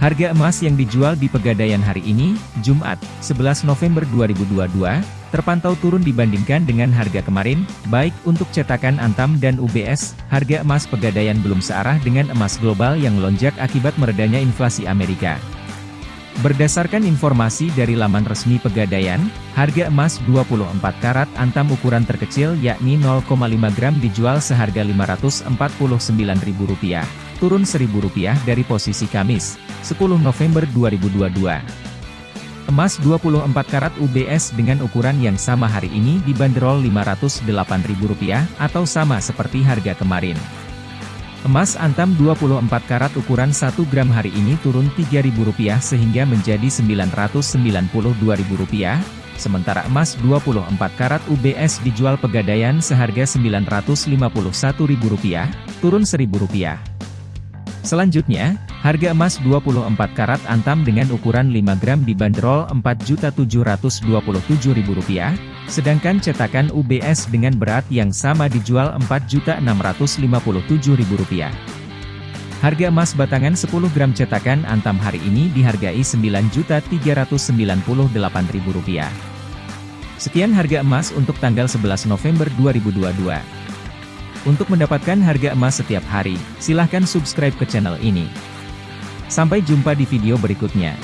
Harga emas yang dijual di Pegadaian hari ini, Jumat, 11 November 2022, terpantau turun dibandingkan dengan harga kemarin, baik untuk cetakan Antam dan UBS, harga emas Pegadaian belum searah dengan emas global yang lonjak akibat meredanya inflasi Amerika. Berdasarkan informasi dari laman resmi Pegadaian, harga emas 24 karat antam ukuran terkecil yakni 0,5 gram dijual seharga Rp549.000, turun Rp1.000 dari posisi Kamis, 10 November 2022. Emas 24 karat UBS dengan ukuran yang sama hari ini dibanderol Rp508.000 atau sama seperti harga kemarin. Emas antam 24 karat ukuran 1 gram hari ini turun Rp3.000 sehingga menjadi Rp992.000, sementara emas 24 karat UBS dijual pegadaian seharga Rp951.000, turun Rp1.000. Selanjutnya, harga emas 24 karat antam dengan ukuran 5 gram dibanderol Rp4.727.000, Sedangkan cetakan UBS dengan berat yang sama dijual Rp4.657.000. Harga emas batangan 10 gram cetakan Antam hari ini dihargai Rp9.398.000. Sekian harga emas untuk tanggal 11 November 2022. Untuk mendapatkan harga emas setiap hari, silahkan subscribe ke channel ini. Sampai jumpa di video berikutnya.